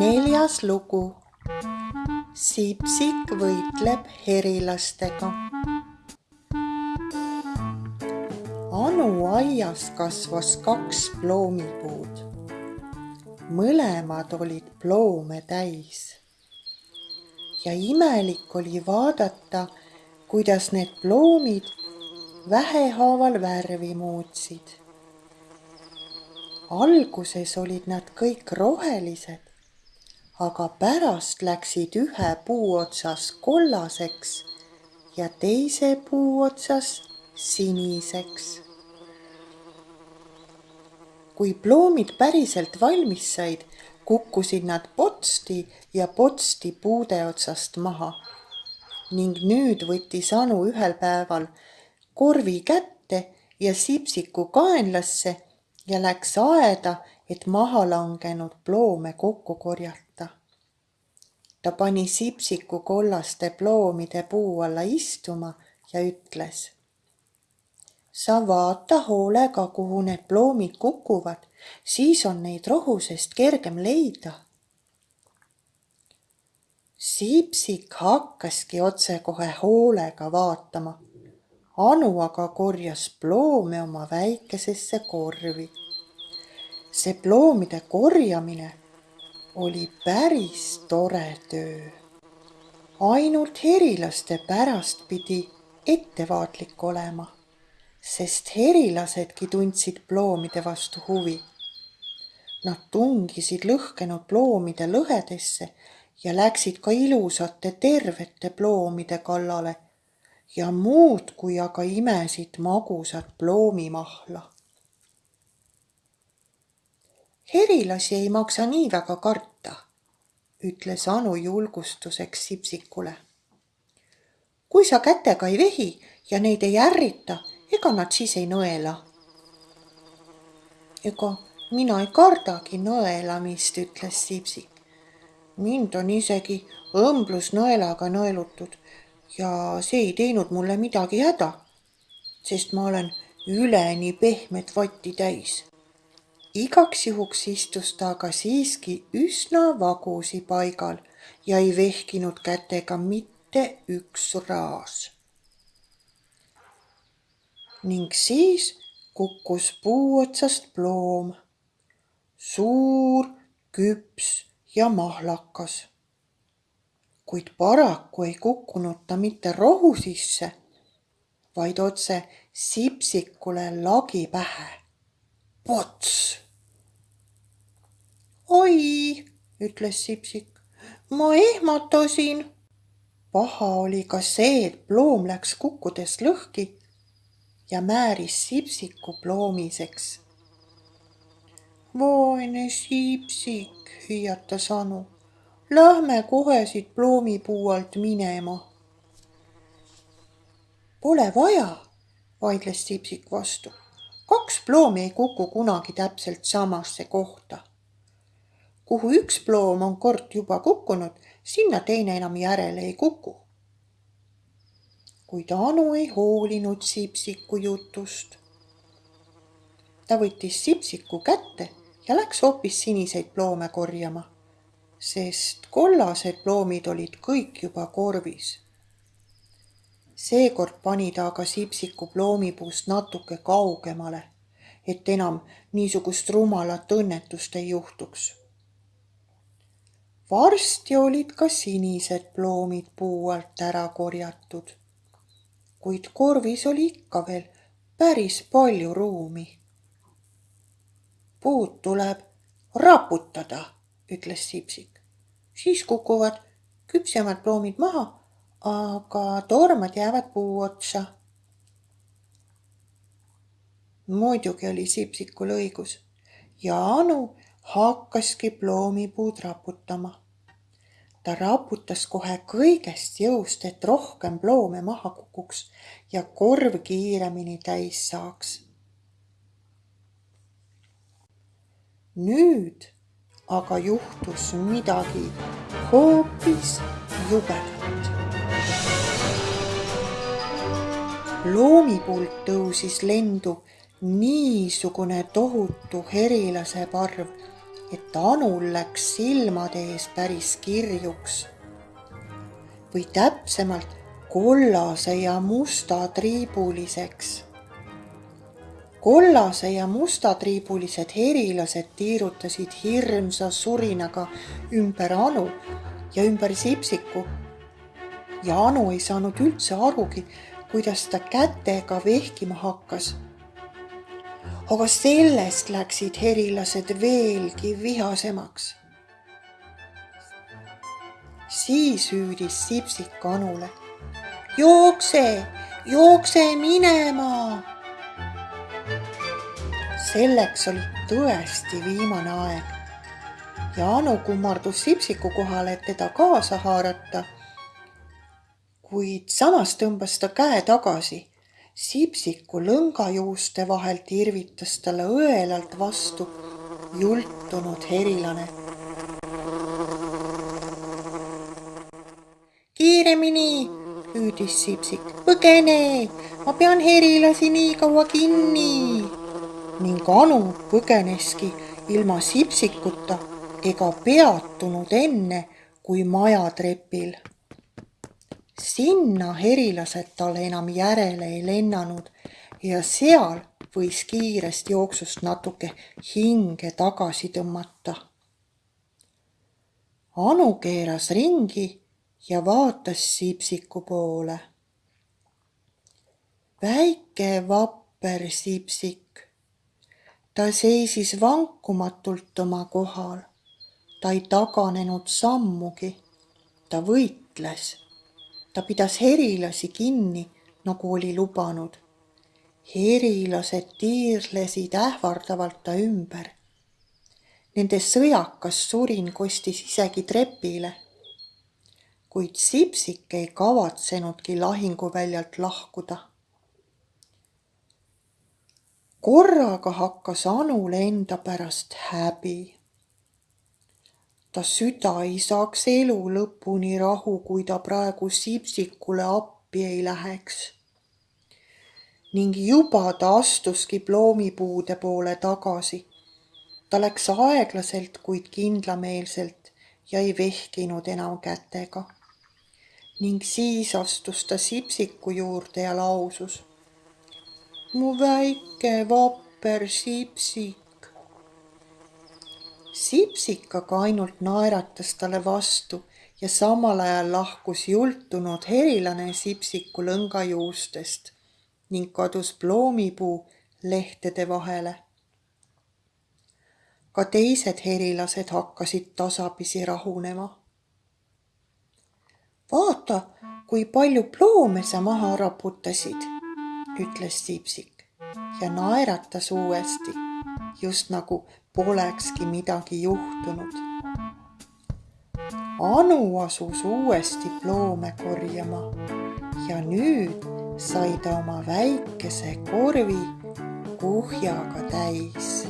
neljas lugu. Sipsik võitleb herilastega. Anu aias kasvas kaks ploomipuud. mõlemad olid ploome täis. ja imelik oli vaadata, kuidas need ploomid vähehaaval värvi muutsid alguses olid nad kõik rohelised, aga pärast läksid ühe puu otsas kollaseks ja teise puu otsas siniseks. kui ploomid päriselt valmis said, kukkusid nad potsti ja potsti puude otsast maha. ning nüüd võttis Anu ühel päeval korvi kätte ja sipsiku kaenlasse ja läks aeda, et maha langenud ploome kokku korjata. Ta pani sipsiku kollaste ploomide puu alla istuma ja ütles. sa vaata hoolega, kuhu need ploomid kukuvad, siis on neid rohusest kergem leida. Sipsik hakkaski otsekohe hoolega vaatama Anu aga korjas ploome oma väikesesse korvi. see ploomide korjamine oli päris tore töö. ainult herilaste pärast pidi ettevaatlik olema, sest herilasedki tundsid ploomide vastu huvi. Nad tungisid lõhkenud ploomide lõhedesse ja läksid ka ilusate tervete ploomide kallale ja muudkui aga imesid magusat ploomimahla. Herilasi ei maksa nii väga karta, ütles Anu julgustuseks Sipsikule. kui sa kätega ei vehi ja neid ei ärrita, ega nad siis ei nõela. ega mina ei kardagi nõelamist, ütles Sipsik. mind on isegi õmblusnõelaga nõelutud ja see ei teinud mulle midagi häda, sest ma olen üleni pehmet vatti täis. Igaks juhuks istus ta aga siiski üsna vagusi paigal ja ei vehkinud kätega mitte üks raas. ning siis kukkus puu otsast ploom, suur, küps ja mahlakas kuid paraku ei kukkunud ta mitte rohu sisse, vaid otse Sipsikule lagi pähe. Pots! oi, ütles Sipsik, ma ehmatasin. paha oli ka see, et ploom läks kukkudes lõhki ja määris Sipsiku ploomiseks. vaene Sipsik, hüüatas Anu Lähme kohe siit ploomipuu alt minema. Pole vaja, vaidles Sipsik vastu. Kaks ploomi ei kuku kunagi täpselt samasse kohta. kuhu üks ploom on kord juba kukkunud, sinna teine enam järele ei kuku. kuid Anu ei hoolinud Sipsiku jutust. ta võttis Sipsiku kätte ja läks hoopis siniseid ploome korjama sest kollased ploomid olid kõik juba korvis. Seekord pani ta aga sipsiku ploomipuust natuke kaugemale, et enam niisugust rumalat õnnetust ei juhtuks. varsti olid ka sinised ploomid puu alt ära korjatud, kuid korvis oli ikka veel päris palju ruumi. puud tuleb raputada ütles Sipsik. siis kukuvad küpsemad ploomid maha, aga tormad jäävad puu otsa. muidugi oli Sipsikul õigus ja Anu hakkaski ploomipuud raputama. ta raputas kohe kõigest jõust, et rohkem ploome maha kukuks ja korv kiiremini täis saaks. nüüd aga juhtus midagi hoopis jubedat. Loomipuult tõusis lendu niisugune tohutu herilase parv, et Anul läks silmade ees päris kirjuks. või täpsemalt kollase ja mustatriibuliseks. kollase ja mustatriibulised herilased tiirutasid hirmsa surinaga ümber Anu ja ümber Sipsiku. ja Anu ei saanud üldse arugi, kuidas ta kätega vehkima hakkas. aga sellest läksid herilased veelgi vihasemaks. siis hüüdis Sipsik Anule. jookse, jookse minema. selleks oli tõesti viimane aeg ja Anu kummardus Sipsiku kohale, et teda kaasa haarata kuid samas tõmbas ta käe tagasi. Sipsiku lõngajuuste vahelt irvitas talle õelalt vastu jultunud herilane. kiiremini, hüüdis Sipsik, põgene, ma pean herilasi nii kaua kinni. ning Anu põgeneski ilma Sipsikuta ega peatunud enne kui majatrepil sinna herilased talle enam järele ei lennanud ja seal võis kiirest jooksust natuke hinge tagasi tõmmata. Anu keeras ringi ja vaatas Sipsiku poole. väike vapper Sipsik. ta seisis vankumatult oma kohal. ta ei taganenud sammugi. ta võitles ta pidas herilasi kinni, nagu oli lubanud. herilased tiirlesid ähvardavalt ta ümber. Nende sõjakas surin kostis isegi trepile. kuid Sipsik ei kavatsenudki lahinguväljalt lahkuda. korraga hakkas Anule enda pärast häbi ta süda ei saaks elu lõpuni rahu, kui ta praegu Sipsikule appi ei läheks. ning juba ta astuski ploomipuude poole tagasi. ta läks aeglaselt, kuid kindlameelselt ja ei vehkinud enam kätega. ning siis astus ta Sipsiku juurde ja lausus. mu väike vapper Sipsik, Sipsik aga ainult naeratas talle vastu ja samal ajal lahkus jultunud herilane Sipsiku lõngajuustest ning kadus ploomipuu lehtede vahele. ka teised herilased hakkasid tasapisi rahunema. vaata, kui palju ploome sa maha raputasid, ütles Sipsik ja naeratas uuesti, just nagu polekski midagi juhtunud. Anu asus uuesti ploome korjama ja nüüd sai ta oma väikese korvi kuhjaga täis